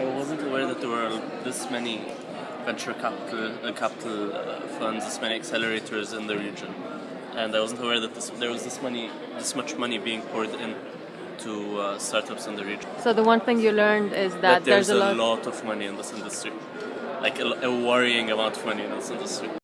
I wasn't aware that there were this many venture capital uh, capital uh, funds, this many accelerators in the region, and I wasn't aware that this, there was this money, this much money being poured in to uh, startups in the region. So the one thing you learned is that, That there's, there's, a lot of money in this industry, like a, a worrying amount of money in this industry.